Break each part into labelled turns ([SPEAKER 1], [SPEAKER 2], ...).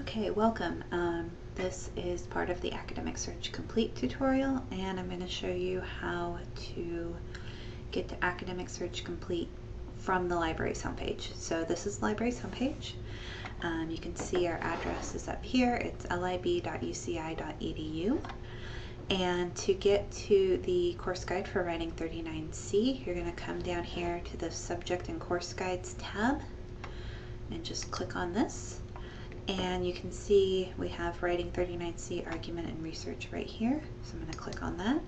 [SPEAKER 1] Okay, welcome. Um, this is part of the Academic Search Complete tutorial and I'm going to show you how to get to Academic Search Complete from the library's homepage. So this is the library's homepage. Um, you can see our address is up here. It's lib.uci.edu. And to get to the course guide for Writing 39C, you're going to come down here to the Subject and Course Guides tab and just click on this and you can see we have writing 39C argument and research right here. So I'm going to click on that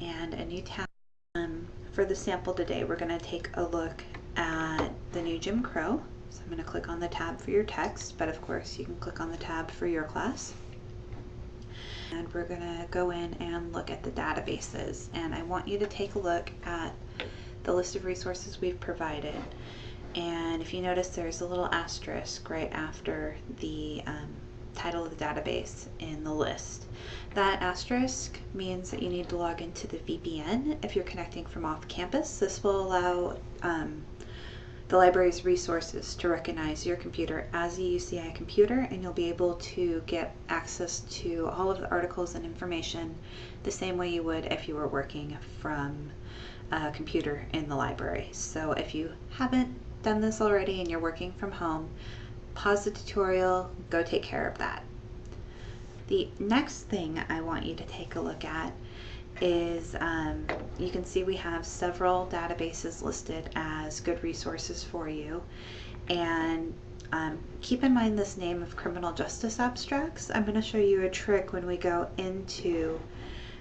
[SPEAKER 1] and a new tab. Um, for the sample today, we're going to take a look at the new Jim Crow. So I'm going to click on the tab for your text, but of course you can click on the tab for your class. And we're going to go in and look at the databases. And I want you to take a look at the list of resources we've provided and if you notice there's a little asterisk right after the um, title of the database in the list. That asterisk means that you need to log into the VPN if you're connecting from off campus. This will allow um, the library's resources to recognize your computer as a UCI computer and you'll be able to get access to all of the articles and information the same way you would if you were working from a computer in the library. So if you haven't done this already and you're working from home, pause the tutorial, go take care of that. The next thing I want you to take a look at is um, you can see we have several databases listed as good resources for you and um, keep in mind this name of criminal justice abstracts. I'm going to show you a trick when we go into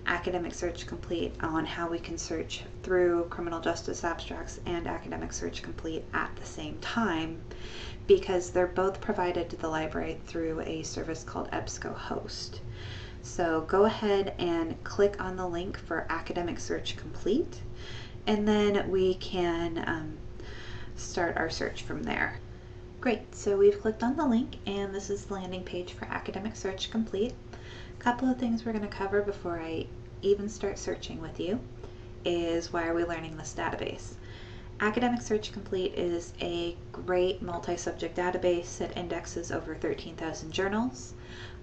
[SPEAKER 1] Academic Search Complete on how we can search through criminal justice abstracts and Academic Search Complete at the same time because they're both provided to the library through a service called EBSCOhost. So go ahead and click on the link for Academic Search Complete and then we can um, start our search from there. Great, so we've clicked on the link and this is the landing page for Academic Search Complete couple of things we're going to cover before I even start searching with you is why are we learning this database? Academic Search Complete is a great multi-subject database that indexes over 13,000 journals.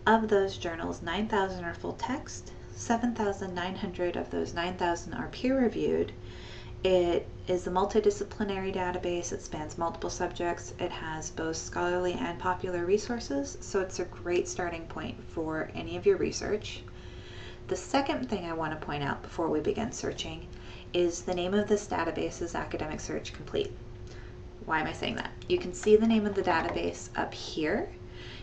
[SPEAKER 1] Of those journals, 9,000 are full text, 7,900 of those 9,000 are peer-reviewed, it is a multidisciplinary database. It spans multiple subjects. It has both scholarly and popular resources, so it's a great starting point for any of your research. The second thing I want to point out before we begin searching is the name of this database is Academic Search Complete. Why am I saying that? You can see the name of the database up here.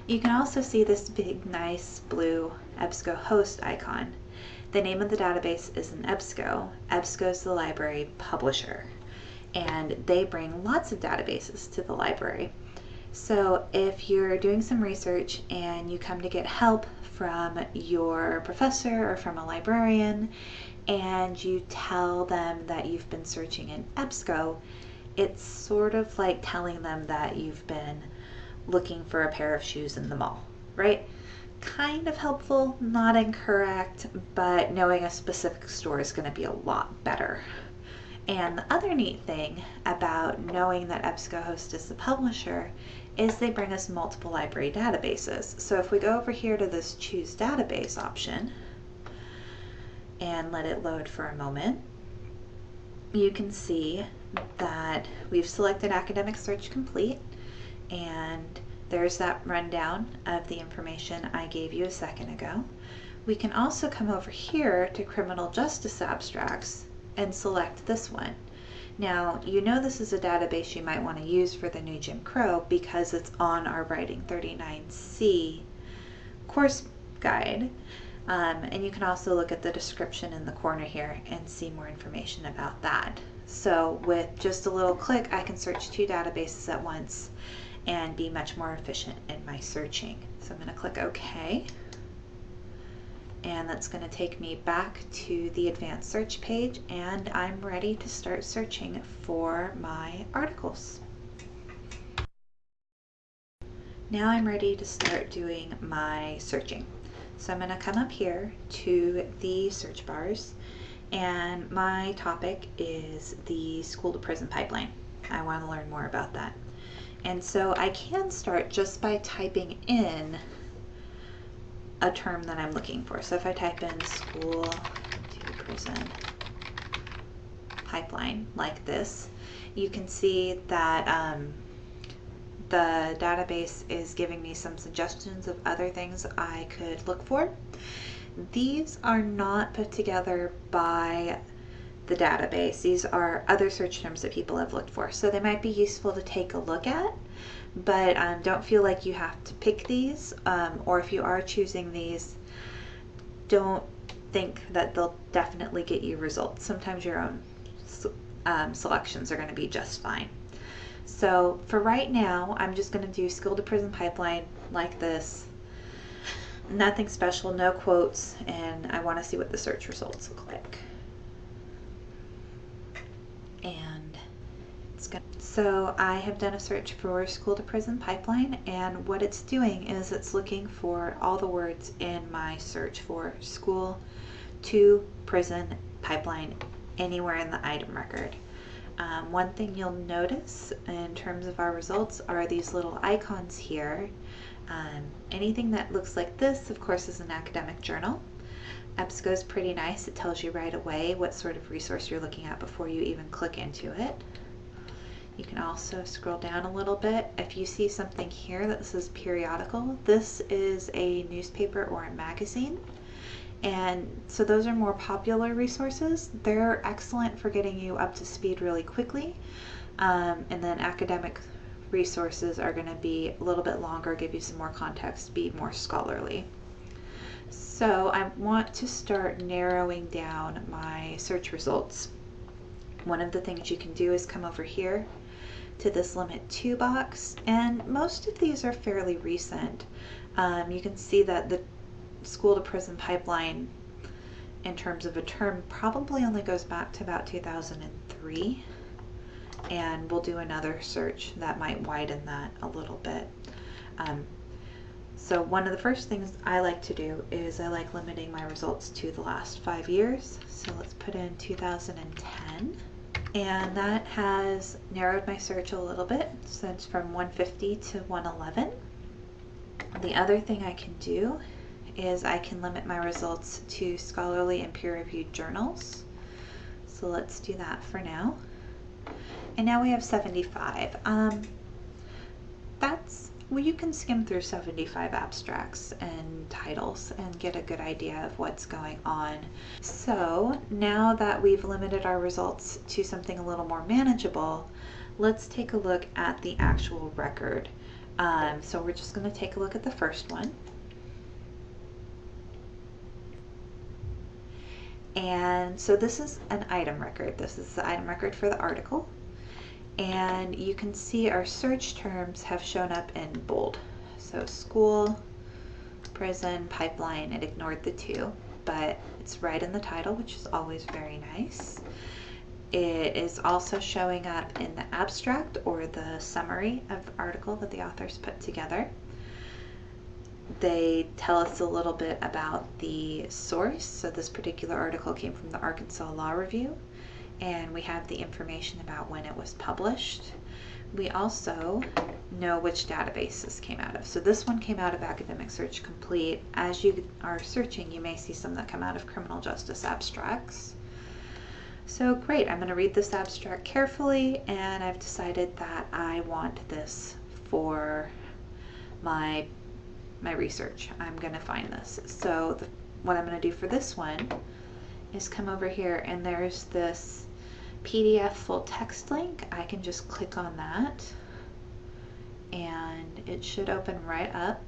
[SPEAKER 1] You can also see this big, nice blue EBSCOhost icon. The name of the database is an EBSCO. EBSCO is the library publisher, and they bring lots of databases to the library. So if you're doing some research and you come to get help from your professor or from a librarian, and you tell them that you've been searching in EBSCO, it's sort of like telling them that you've been looking for a pair of shoes in the mall, right? Kind of helpful, not incorrect, but knowing a specific store is going to be a lot better. And the other neat thing about knowing that EBSCOhost is the publisher is they bring us multiple library databases. So if we go over here to this choose database option and let it load for a moment, you can see that we've selected Academic Search Complete and there's that rundown of the information I gave you a second ago. We can also come over here to criminal justice abstracts and select this one. Now, you know this is a database you might want to use for the new Jim Crow because it's on our Writing 39C course guide. Um, and you can also look at the description in the corner here and see more information about that. So with just a little click, I can search two databases at once and be much more efficient in my searching. So I'm going to click OK. And that's going to take me back to the advanced search page and I'm ready to start searching for my articles. Now I'm ready to start doing my searching. So I'm going to come up here to the search bars and my topic is the school to prison pipeline. I want to learn more about that. And so I can start just by typing in a term that I'm looking for. So if I type in school to prison pipeline like this, you can see that um, the database is giving me some suggestions of other things I could look for. These are not put together by the database. These are other search terms that people have looked for. So they might be useful to take a look at, but um, don't feel like you have to pick these, um, or if you are choosing these, don't think that they'll definitely get you results. Sometimes your own um, selections are going to be just fine. So for right now, I'm just going to do school to prison pipeline like this. Nothing special, no quotes, and I want to see what the search results look like. And it's good. So I have done a search for school to prison pipeline, and what it's doing is it's looking for all the words in my search for school to prison pipeline anywhere in the item record. Um, one thing you'll notice in terms of our results are these little icons here. Um, anything that looks like this, of course, is an academic journal. EBSCO is pretty nice. It tells you right away what sort of resource you're looking at before you even click into it. You can also scroll down a little bit. If you see something here that says periodical, this is a newspaper or a magazine. And so those are more popular resources. They're excellent for getting you up to speed really quickly. Um, and then academic resources are going to be a little bit longer, give you some more context, be more scholarly. So I want to start narrowing down my search results. One of the things you can do is come over here to this limit to box and most of these are fairly recent. Um, you can see that the school to prison pipeline in terms of a term probably only goes back to about 2003 and we'll do another search that might widen that a little bit. Um, so one of the first things I like to do is I like limiting my results to the last five years. So let's put in 2010 and that has narrowed my search a little bit. So it's from 150 to 111. The other thing I can do is I can limit my results to scholarly and peer-reviewed journals. So let's do that for now. And now we have 75. Um, that's, well, you can skim through 75 abstracts and titles and get a good idea of what's going on. So now that we've limited our results to something a little more manageable, let's take a look at the actual record. Um, so we're just going to take a look at the first one. And so this is an item record. This is the item record for the article. And you can see our search terms have shown up in bold. So school, prison, pipeline, it ignored the two, but it's right in the title, which is always very nice. It is also showing up in the abstract or the summary of the article that the authors put together they tell us a little bit about the source. So this particular article came from the Arkansas Law Review, and we have the information about when it was published. We also know which database this came out of. So this one came out of Academic Search Complete. As you are searching, you may see some that come out of Criminal Justice Abstracts. So great, I'm going to read this abstract carefully, and I've decided that I want this for my my research. I'm going to find this. So the, what I'm going to do for this one is come over here and there's this PDF full text link. I can just click on that and it should open right up.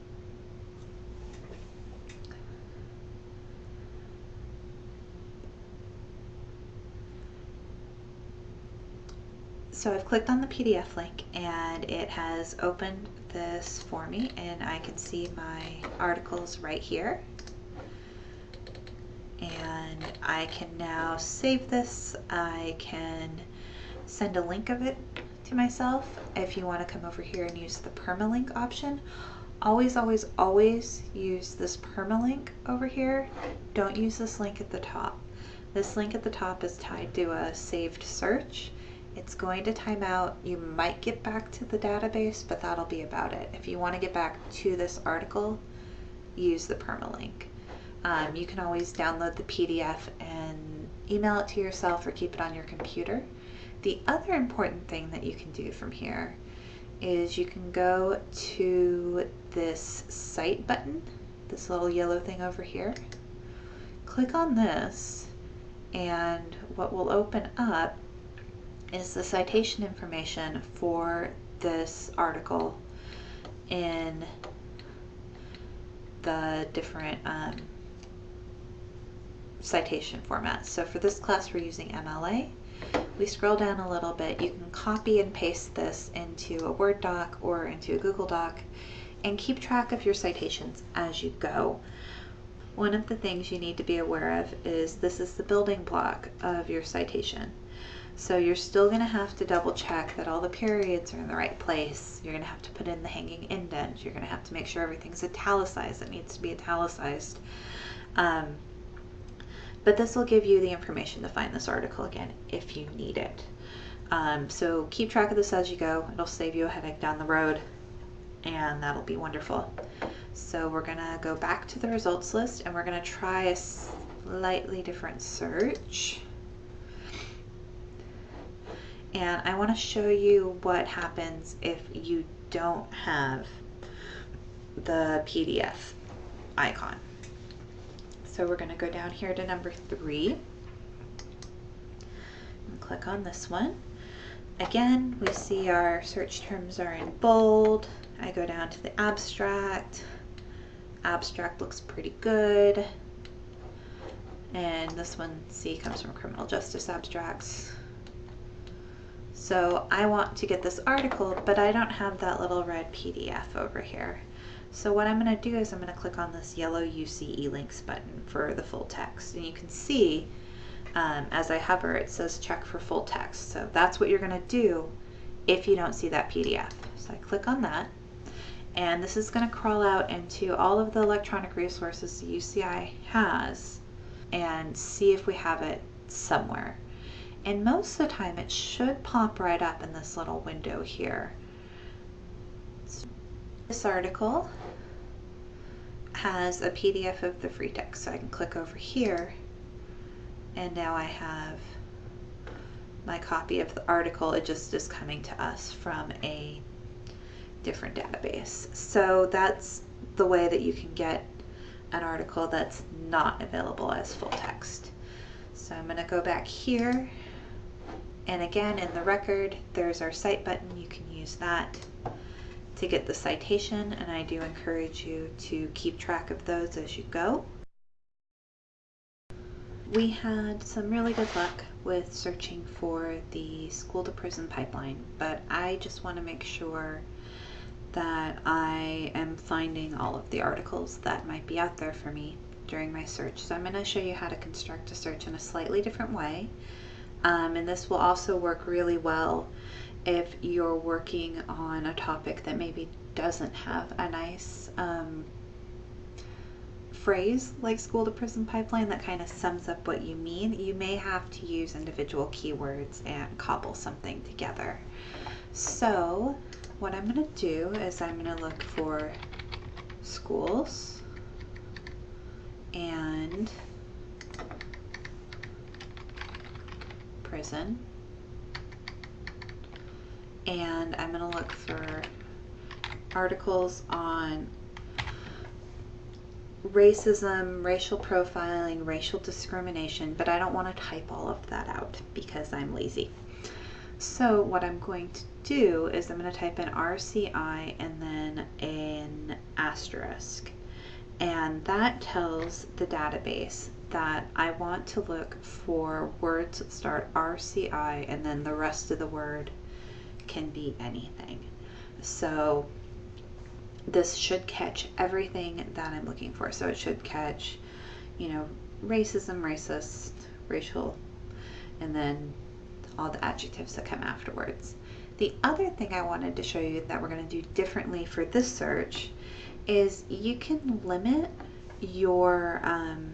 [SPEAKER 1] So I've clicked on the PDF link and it has opened this for me and I can see my articles right here. I can now save this. I can send a link of it to myself. If you want to come over here and use the permalink option, always, always, always use this permalink over here. Don't use this link at the top. This link at the top is tied to a saved search It's going to time out. You might get back to the database, but that'll be about it. If you want to get back to this article, use the permalink. Um, you can always download the PDF and email it to yourself or keep it on your computer. The other important thing that you can do from here is you can go to this Cite button, this little yellow thing over here. Click on this and what will open up is the citation information for this article in the different um, citation format. So for this class we're using MLA. We scroll down a little bit, you can copy and paste this into a Word doc or into a Google Doc and keep track of your citations as you go. One of the things you need to be aware of is this is the building block of your citation. So you're still going to have to double check that all the periods are in the right place. You're going to have to put in the hanging indent. You're going to have to make sure everything's italicized. It needs to be italicized. Um, but this will give you the information to find this article again if you need it. Um, so keep track of this as you go. It'll save you a headache down the road and that'll be wonderful. So we're gonna go back to the results list and we're gonna try a slightly different search. And I wanna show you what happens if you don't have the PDF icon. So we're going to go down here to number three and click on this one. Again, we see our search terms are in bold. I go down to the abstract. Abstract looks pretty good. And this one, C, comes from criminal justice abstracts. So I want to get this article, but I don't have that little red PDF over here. So what I'm going to do is I'm going to click on this yellow UC-eLinks button for the full text. And you can see um, as I hover it says check for full text. So that's what you're going to do if you don't see that PDF. So I click on that and this is going to crawl out into all of the electronic resources the UCI has and see if we have it somewhere. And most of the time it should pop right up in this little window here. This article has a PDF of the free text, so I can click over here and now I have my copy of the article. It just is coming to us from a different database. So that's the way that you can get an article that's not available as full text. So I'm going to go back here and again in the record there's our cite button. You can use that to get the citation and I do encourage you to keep track of those as you go. We had some really good luck with searching for the school to prison pipeline, but I just want to make sure that I am finding all of the articles that might be out there for me during my search. So I'm going to show you how to construct a search in a slightly different way. Um, and this will also work really well if you're working on a topic that maybe doesn't have a nice um, phrase like school to prison pipeline that kind of sums up what you mean, you may have to use individual keywords and cobble something together. So what I'm going to do is I'm going to look for schools and prison and I'm going to look for articles on racism, racial profiling, racial discrimination, but I don't want to type all of that out because I'm lazy. So what I'm going to do is I'm going to type in RCI and then an asterisk. And that tells the database that I want to look for words that start RCI and then the rest of the word can be anything. So this should catch everything that I'm looking for. So it should catch, you know, racism, racist, racial, and then all the adjectives that come afterwards. The other thing I wanted to show you that we're going to do differently for this search is you can limit your um,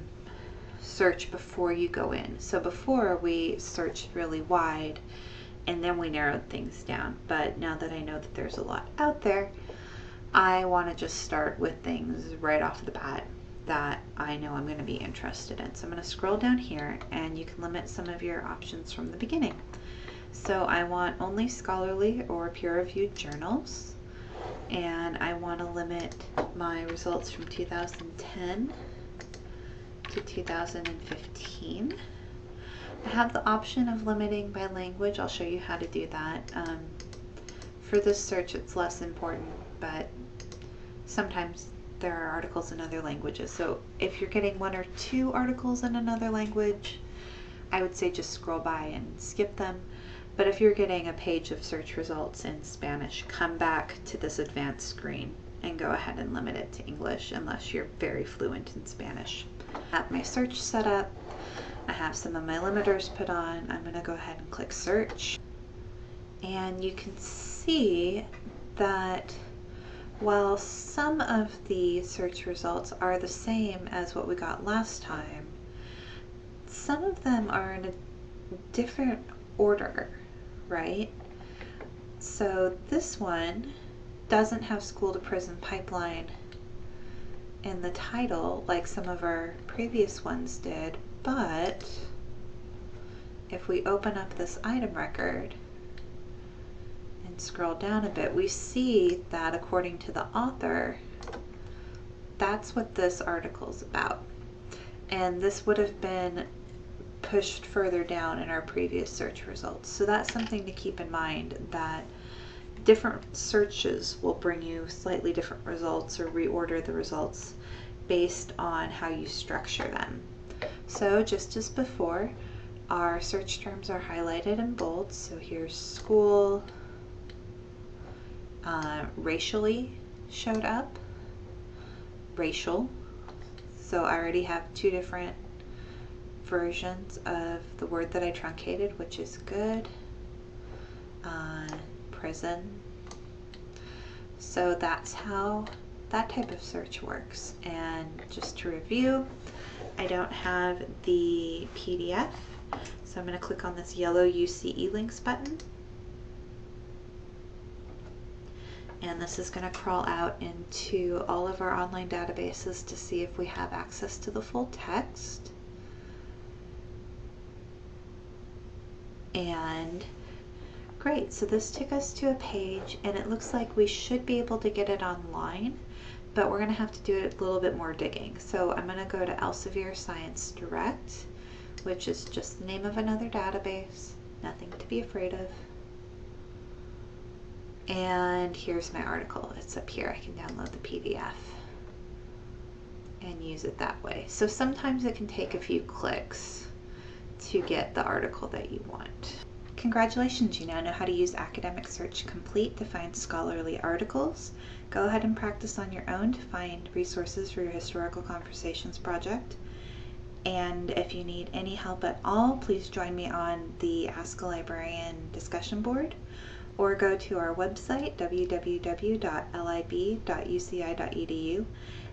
[SPEAKER 1] search before you go in. So before we searched really wide and then we narrowed things down. But now that I know that there's a lot out there, I want to just start with things right off the bat that I know I'm going to be interested in. So I'm going to scroll down here and you can limit some of your options from the beginning. So I want only scholarly or peer-reviewed journals and I want to limit my results from 2010 to 2015. I have the option of limiting by language. I'll show you how to do that. Um, for this search it's less important, but sometimes there are articles in other languages. So if you're getting one or two articles in another language, I would say just scroll by and skip them. But if you're getting a page of search results in Spanish, come back to this advanced screen and go ahead and limit it to English unless you're very fluent in Spanish. Have my search set up. I have some of my limiters put on. I'm going to go ahead and click search. And you can see that while some of the search results are the same as what we got last time, some of them are in a different order right? So this one doesn't have school to prison pipeline in the title like some of our previous ones did, but if we open up this item record and scroll down a bit, we see that according to the author, that's what this article is about. And this would have been pushed further down in our previous search results. So that's something to keep in mind that different searches will bring you slightly different results or reorder the results based on how you structure them. So just as before, our search terms are highlighted in bold. So here's school, uh, racially showed up, racial. So I already have two different versions of the word that I truncated, which is good. Uh, prison. So that's how that type of search works. And just to review, I don't have the PDF, so I'm going to click on this yellow UC-eLinks button. And this is going to crawl out into all of our online databases to see if we have access to the full text. and great so this took us to a page and it looks like we should be able to get it online but we're going to have to do a little bit more digging. So I'm going to go to Elsevier Science Direct which is just the name of another database nothing to be afraid of. And here's my article. It's up here. I can download the PDF and use it that way. So sometimes it can take a few clicks to get the article that you want. Congratulations, you now know how to use Academic Search Complete to find scholarly articles. Go ahead and practice on your own to find resources for your Historical Conversations project. And if you need any help at all, please join me on the Ask a Librarian discussion board or go to our website, www.lib.uci.edu,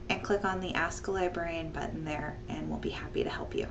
[SPEAKER 1] and click on the Ask a Librarian button there, and we'll be happy to help you.